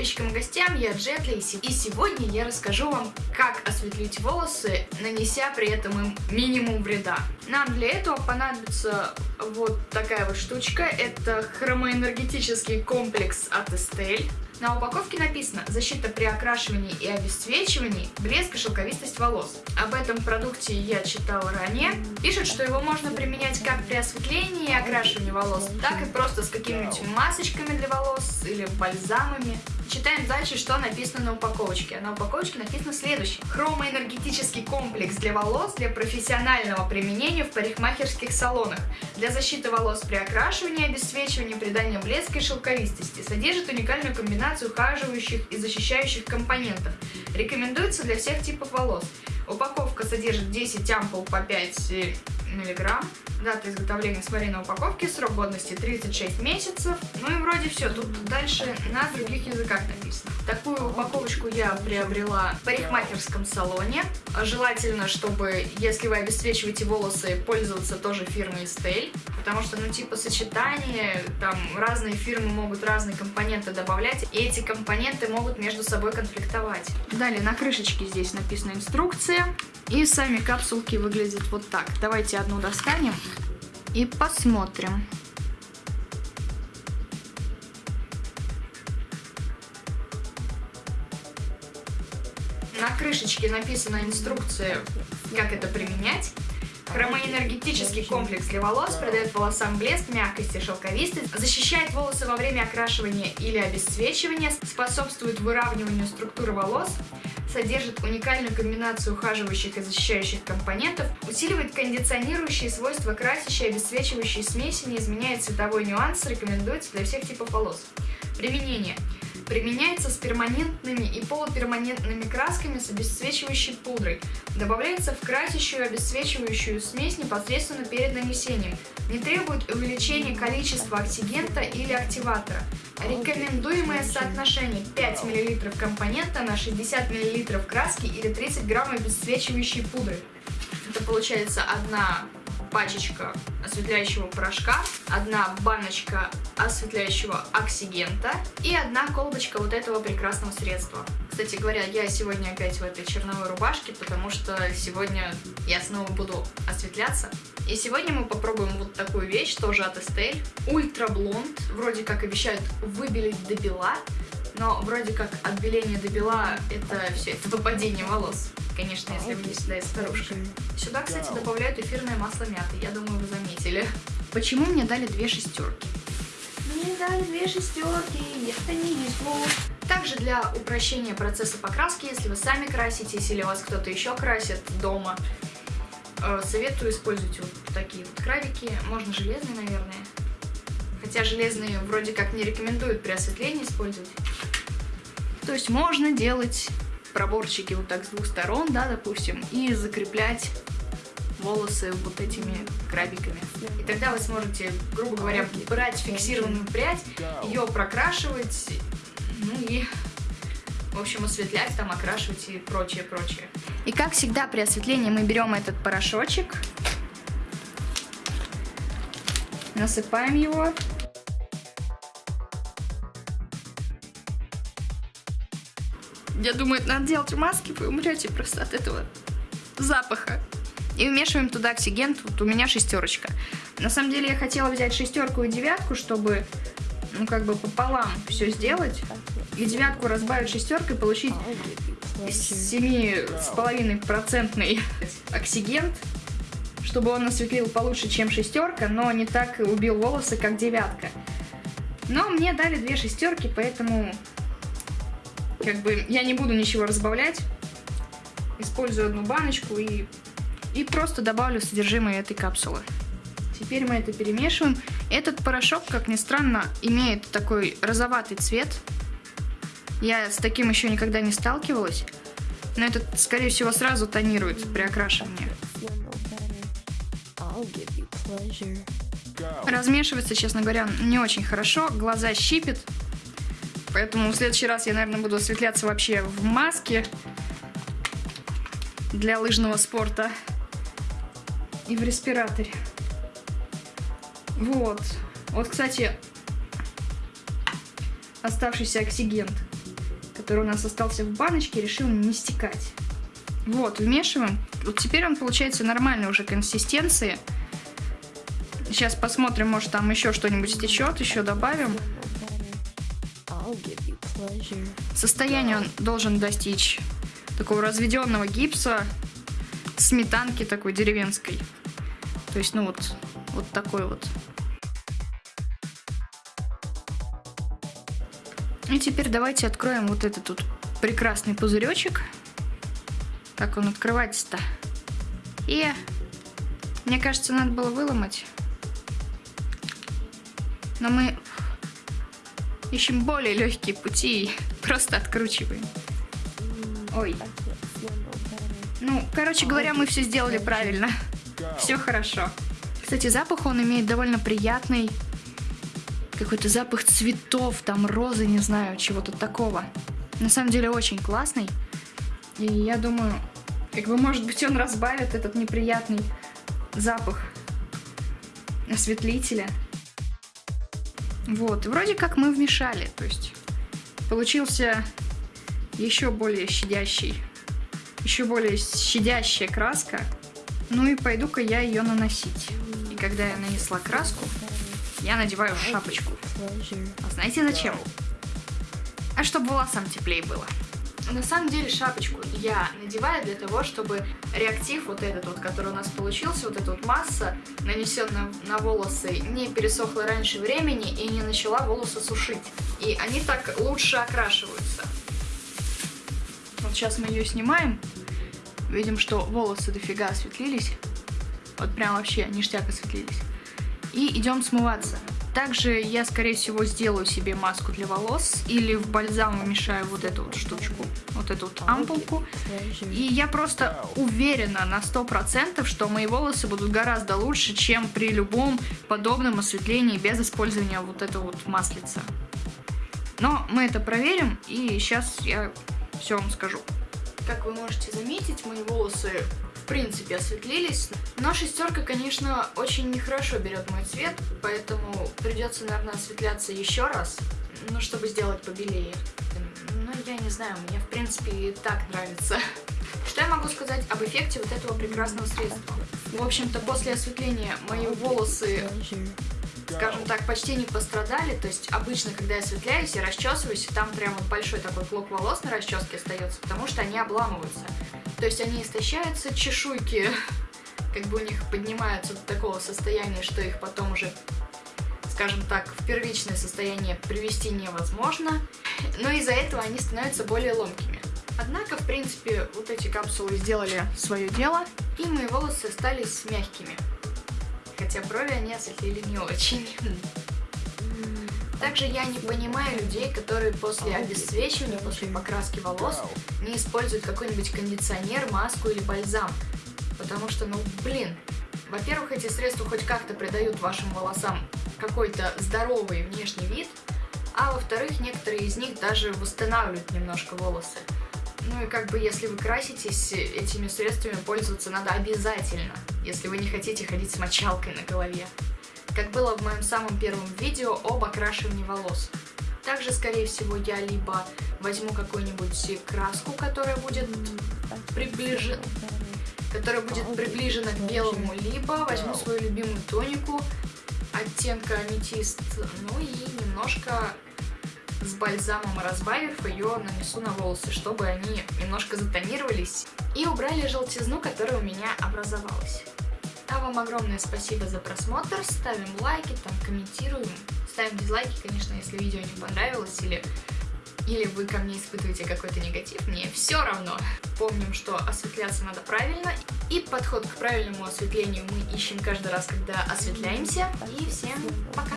подписчикам и гостям, я Джетли, и сегодня я расскажу вам, как осветлить волосы, нанеся при этом им минимум вреда. Нам для этого понадобится вот такая вот штучка, это хромоэнергетический комплекс от Estelle. На упаковке написано «Защита при окрашивании и обесцвечивании, блеск и шелковистость волос». Об этом продукте я читала ранее. Пишет, что его можно применять как при осветлении и окрашивании волос, так и просто с какими-нибудь масочками для волос или бальзамами. Читаем дальше, что написано на упаковочке. На упаковочке написано следующее. Хромоэнергетический комплекс для волос для профессионального применения в парикмахерских салонах. Для защиты волос при окрашивании, обесцвечивании, придания блеска и шелковистости. Содержит уникальную комбинацию ухаживающих и защищающих компонентов. Рекомендуется для всех типов волос. Упаковка содержит 10 ампул по 5 миллиграмм. Дата изготовления смотри на упаковке, срок годности 36 месяцев. Ну и вроде все, тут дальше на других языках написано. Такую упаковочку я приобрела в парикмахерском салоне. Желательно, чтобы, если вы обесцвечиваете волосы, пользоваться тоже фирмой Estelle. Потому что, ну, типа, сочетание, там, разные фирмы могут разные компоненты добавлять, и эти компоненты могут между собой конфликтовать. Далее, на крышечке здесь написана инструкция. И сами капсулки выглядят вот так. Давайте одну достанем и посмотрим. На крышечке написана инструкция, как это применять. Хромоэнергетический комплекс для волос придает волосам блеск, мягкость и шелковистость, защищает волосы во время окрашивания или обесцвечивания, способствует выравниванию структуры волос, содержит уникальную комбинацию ухаживающих и защищающих компонентов, усиливает кондиционирующие свойства красящей и обесцвечивающей смеси, не изменяет цветовой нюанс, рекомендуется для всех типов волос. Применение. Применяется с перманентными и полуперманентными красками с обесцвечивающей пудрой. Добавляется в красящую обесцвечивающую смесь непосредственно перед нанесением. Не требует увеличения количества оксигента или активатора. Рекомендуемое соотношение 5 мл компонента на 60 мл краски или 30 грамм обесцвечивающей пудры. Это получается одна пачечка осветляющего порошка, одна баночка осветляющего оксигента и одна колбочка вот этого прекрасного средства. Кстати говоря, я сегодня опять в этой черновой рубашке, потому что сегодня я снова буду осветляться. И сегодня мы попробуем вот такую вещь, тоже от Estelle. Ультра Блонд. Вроде как обещают выбелить до бела, но вроде как отбеление до бела это все, это выпадение волос. Конечно, если вы не всегда старушка. Сюда, кстати, добавляют эфирное масло мяты. Я думаю, вы заметили. Почему мне дали две шестерки? Мне дали две шестерки, это не везло. Также для упрощения процесса покраски, если вы сами краситесь или вас кто-то еще красит дома, э, советую использовать вот такие вот крабики. Можно железные, наверное. Хотя железные вроде как не рекомендуют при осветлении использовать. То есть можно делать проборчики вот так с двух сторон, да, допустим, и закреплять волосы вот этими крабиками. И тогда вы сможете, грубо говоря, брать фиксированную прядь, ее прокрашивать, ну и, в общем, осветлять, там, окрашивать и прочее, прочее. И как всегда при осветлении мы берем этот порошочек, насыпаем его Я думаю, надо делать маски, вы умрете просто от этого запаха. И вмешиваем туда оксиген, вот у меня шестерочка. На самом деле я хотела взять шестерку и девятку, чтобы, ну, как бы пополам все сделать. И девятку разбавить шестеркой, получить 7,5% оксигент, чтобы он осветлил получше, чем шестерка, но не так убил волосы, как девятка. Но мне дали две шестерки, поэтому как бы я не буду ничего разбавлять. Использую одну баночку и, и просто добавлю содержимое этой капсулы. Теперь мы это перемешиваем. Этот порошок, как ни странно, имеет такой розоватый цвет. Я с таким еще никогда не сталкивалась. Но этот, скорее всего, сразу тонирует при окрашивании. Размешивается, честно говоря, не очень хорошо. Глаза щипит. Поэтому в следующий раз я, наверное, буду осветляться вообще в маске для лыжного спорта и в респираторе. Вот. Вот, кстати, оставшийся оксигент. который у нас остался в баночке, решил не стекать. Вот, вмешиваем. Вот теперь он получается нормальной уже консистенции. Сейчас посмотрим, может там еще что-нибудь стечет, еще добавим. Состояние он должен достичь такого разведенного гипса, сметанки такой деревенской. То есть, ну вот, вот такой вот. И теперь давайте откроем вот этот тут прекрасный пузыречек. Как он открывается-то? И мне кажется, надо было выломать. Но мы ищем более легкие пути и просто откручиваем. Ой. Ну, короче говоря, мы все сделали правильно. Все хорошо. Кстати, запах он имеет довольно приятный. Какой-то запах цветов, там розы, не знаю, чего-то такого. На самом деле очень классный. И я думаю, как бы, может быть, он разбавит этот неприятный запах осветлителя. Вот, вроде как мы вмешали, то есть получился еще более щадящий, еще более щадящая краска. Ну и пойду-ка я ее наносить. И когда я нанесла краску, я надеваю шапочку. А знаете зачем? А чтобы волосам теплее было. На самом деле шапочку я надеваю для того, чтобы реактив вот этот вот, который у нас получился, вот эта вот масса, нанесенная на волосы, не пересохла раньше времени и не начала волосы сушить. И они так лучше окрашиваются. Вот сейчас мы ее снимаем. Видим, что волосы дофига осветлились. Вот прям вообще ништяк осветлились. И идем смываться. Также я, скорее всего, сделаю себе маску для волос или в бальзам вымешаю вот эту вот штучку, вот эту вот ампулку. И я просто уверена на 100%, что мои волосы будут гораздо лучше, чем при любом подобном осветлении без использования вот этого вот маслица. Но мы это проверим, и сейчас я все вам скажу. Как вы можете заметить, мои волосы принципе осветлились. Но шестерка, конечно, очень нехорошо берет мой цвет, поэтому придется, наверное, осветляться еще раз, ну, чтобы сделать побелее. Ну, я не знаю, мне, в принципе, и так нравится. Что я могу сказать об эффекте вот этого прекрасного средства? В общем-то, после осветления мои волосы скажем так, почти не пострадали. То есть обычно, когда я осветляюсь и расчесываюсь, там прям вот большой такой клок волос на расческе остается, потому что они обламываются. То есть они истощаются, чешуйки как бы у них поднимаются до такого состояния, что их потом уже, скажем так, в первичное состояние привести невозможно. Но из-за этого они становятся более ломкими. Однако, в принципе, вот эти капсулы сделали свое дело, и мои волосы остались мягкими. Хотя брови они осветлили не очень. Также я не понимаю людей, которые после обесцвечивания, после покраски волос не используют какой-нибудь кондиционер, маску или бальзам. Потому что, ну, блин, во-первых, эти средства хоть как-то придают вашим волосам какой-то здоровый внешний вид, а во-вторых, некоторые из них даже восстанавливают немножко волосы. Ну и как бы, если вы краситесь, этими средствами пользоваться надо обязательно, если вы не хотите ходить с мочалкой на голове как было в моем самом первом видео об окрашивании волос. Также, скорее всего, я либо возьму какую-нибудь краску, которая будет приближена которая будет приближена к белому, либо возьму свою любимую тонику оттенка аметист, ну и немножко с бальзамом разбавив ее нанесу на волосы, чтобы они немножко затонировались и убрали желтизну, которая у меня образовалась. А вам огромное спасибо за просмотр, ставим лайки, там комментируем, ставим дизлайки, конечно, если видео не понравилось или, или вы ко мне испытываете какой-то негатив, мне все равно. Помним, что осветляться надо правильно, и подход к правильному осветлению мы ищем каждый раз, когда осветляемся. И всем пока!